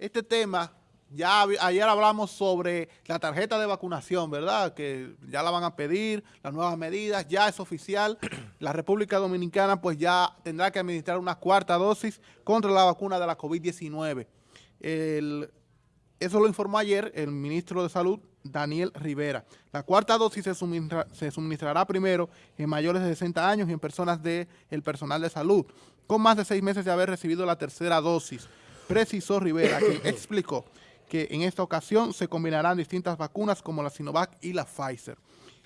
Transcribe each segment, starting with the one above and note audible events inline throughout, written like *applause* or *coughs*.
este tema, ya ayer hablamos sobre la tarjeta de vacunación, ¿verdad? Que ya la van a pedir, las nuevas medidas, ya es oficial. *clears throat* La República Dominicana pues ya tendrá que administrar una cuarta dosis contra la vacuna de la COVID-19. Eso lo informó ayer el ministro de Salud, Daniel Rivera. La cuarta dosis se, suministrará primero en mayores de 60 años y en personas del personal de salud, con más de seis meses de haber recibido la tercera dosis precisó Rivera, que *coughs* explicó que en esta ocasión se combinarán distintas vacunas como la Sinovac y la Pfizer.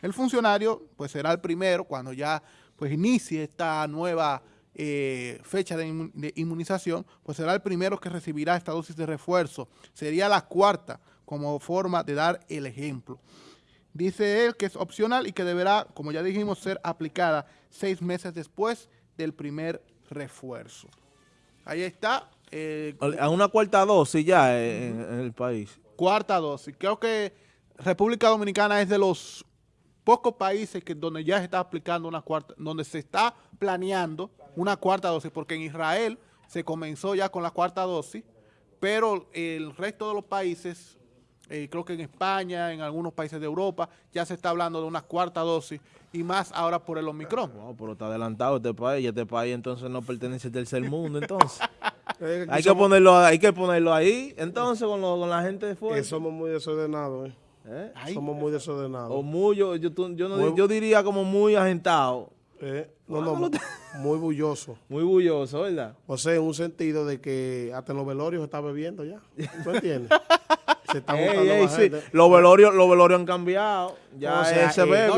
El funcionario pues será el primero cuando ya pues inicie esta nueva eh, fecha de, inmunización, pues será el primero que recibirá esta dosis de refuerzo. Sería la cuarta como forma de dar el ejemplo. Dice él que es opcional y que deberá, como ya dijimos, ser aplicada seis meses después del primer refuerzo. Ahí está eh, a una cuarta dosis ya en, el país. Cuarta dosis. Creo que República Dominicana es de los pocos países que donde ya se está aplicando una cuarta, donde se está planeando una cuarta dosis, porque en Israel se comenzó ya con la cuarta dosis, pero el resto de los países, eh, creo que en España, en algunos países de Europa, ya se está hablando de una cuarta dosis y más ahora por el Omicron. No, pero está adelantado este país, y este país entonces no pertenece al tercer mundo, entonces. *laughs* hay, que ponerlo, hay que ponerlo ahí, entonces, con, con la gente de fuera. somos muy desordenados, ¿eh? ¿Eh? Somos muy desordenados. O muy, yo, yo, yo, diría como muy agentado. Eh, no, no, muy bulloso. Muy bulloso, ¿verdad? O sea, en un sentido de que hasta en los velorios se está bebiendo ya. ¿Tú entiendes? *laughs* se está ey, sí. Los velorios, los velorios han cambiado. Ya se bebe.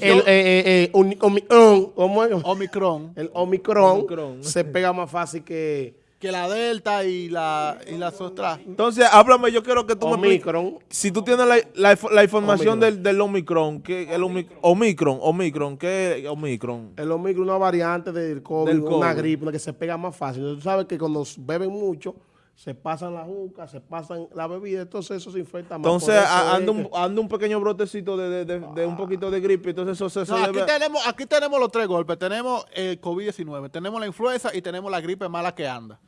el, eh, Omicron, Omicron. El Omicron se pega más fácil que que la Delta y la y las otras. Entonces, háblame, yo quiero que tú me expliques. Si tú tienes la, la, información Del, del, Omicron, ¿qué el Omicron, Omicron, ¿qué es Omicron? El Omicron es una variante del COVID, una gripe, una que se pega más fácil. Tú sabes que cuando beben mucho, se pasan la juca, se pasan la bebida, entonces eso se infecta más. Entonces anda un, anda un, pequeño brotecito de, de, de, un poquito de gripe, entonces eso se... aquí, tenemos, aquí tenemos los tres golpes, tenemos el COVID-19, tenemos la influenza y tenemos la gripe mala que anda.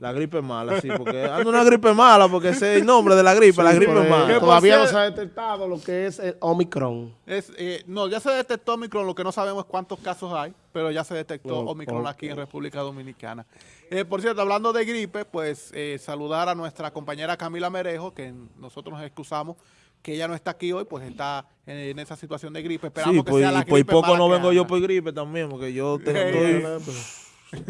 La gripe mala, sí, porque anda una gripe mala, porque ese es el nombre de la gripe, la gripe mala. Todavía no se ha detectado lo que es el Omicron. Es, eh, no, ya se detectó Omicron, lo que no sabemos es cuántos casos hay, pero ya se detectó Omicron aquí en República Dominicana. Eh, por cierto, hablando de gripe, pues eh, saludar a nuestra compañera Camila Merejo, que nosotros nos excusamos, que ella no está aquí hoy, pues está en, esa situación de gripe. Esperamos que pues, sea la pues, gripe poco no vengo yo por gripe también, porque yo estoy...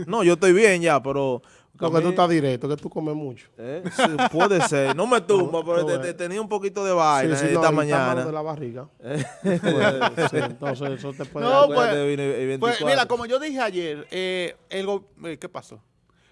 no, yo estoy bien ya, pero porque tú estás directo, que tú comes mucho. ¿Eh? puede ser. No me tumba, pero tenía un poquito de vaina esta mañana. de la barriga. *laughs* ¿Eh? *laughs* entonces eso te puede... No, pues, pues, mira, como yo dije ayer, eh, el eh, ¿qué pasó?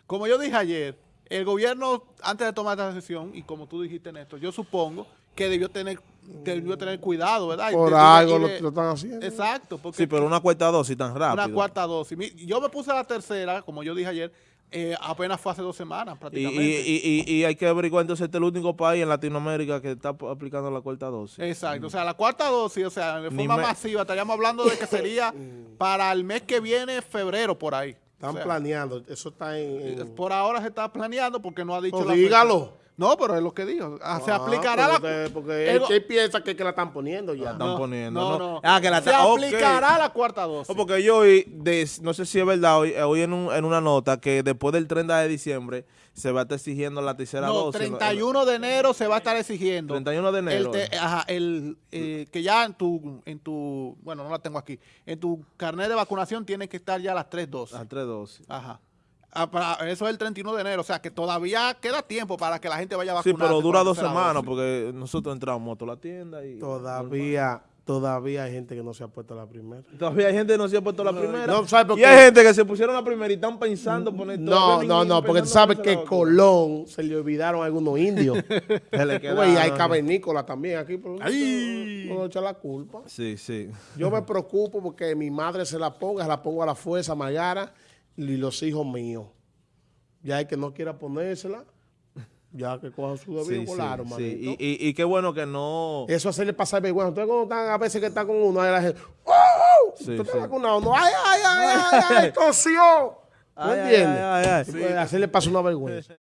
Como yo dije ayer, el gobierno, antes de tomar esta decisión, y como tú dijiste, Néstor, yo supongo que debió tener debió tener cuidado, ¿verdad? Por algo lo, están haciendo. Exacto. sí, pero una cuarta dosis tan rápido. Una cuarta dosis. Yo me puse la tercera, como yo dije ayer, eh, apenas fue hace dos semanas prácticamente. Y, y, y, hay que averiguar entonces este es el único país en Latinoamérica que está aplicando la cuarta dosis. Exacto, o sea, la cuarta dosis, o sea, de forma masiva, estaríamos hablando de que sería para el mes que viene, febrero, por ahí. Están planeando, eso está en, Por ahora se está planeando porque no ha dicho la dígalo. No, pero es lo que dijo. Ah, se aplicará la... Porque él, piensa que, que, la están poniendo ya. La están poniendo. No, no. Ah, que la se aplicará la cuarta dosis. porque yo hoy, no sé si es verdad, hoy, hoy en, un, en, una nota que después del 30 de diciembre se va a estar exigiendo la tercera no, dosis. 31 de enero se va a estar exigiendo. 31 de enero. El, ajá, el, eh, que ya en tu, en tu, bueno, no la tengo aquí, en tu carnet de vacunación tiene que estar ya las tres dosis. Las tres dosis. Ajá. Eso es el 31 de enero, o sea que todavía queda tiempo para que la gente vaya a vacunar. Sí, pero dura dos semanas porque nosotros entramos a la tienda y... Todavía... Todavía hay gente que no se ha puesto la primera. Todavía hay gente que no se ha puesto la primera. No, y hay gente que se pusieron la primera y están pensando poner No, no, no, porque tú sabes que Colón se le olvidaron algunos indios. *laughs* se le y hay cavernícolas también aquí. Pero No, echar la culpa. Sí, sí. Yo me *laughs* preocupo porque mi madre se la ponga, se la pongo a la fuerza, Mayara y los hijos míos. Ya hay que no quiera ponérsela, ya que cojan su debido sí, volaron, sí, Y, y, qué bueno que no... Eso hacerle pasar vergüenza. Entonces cuando están, a veces que está con uno, ahí la gente, ¡Oh! Sí, ¿Tú estás vacunado? No, ¡ay, ay, ay, ay, ay, *laughs* tosió! ¿No entiendes? Hacerle pasar una vergüenza.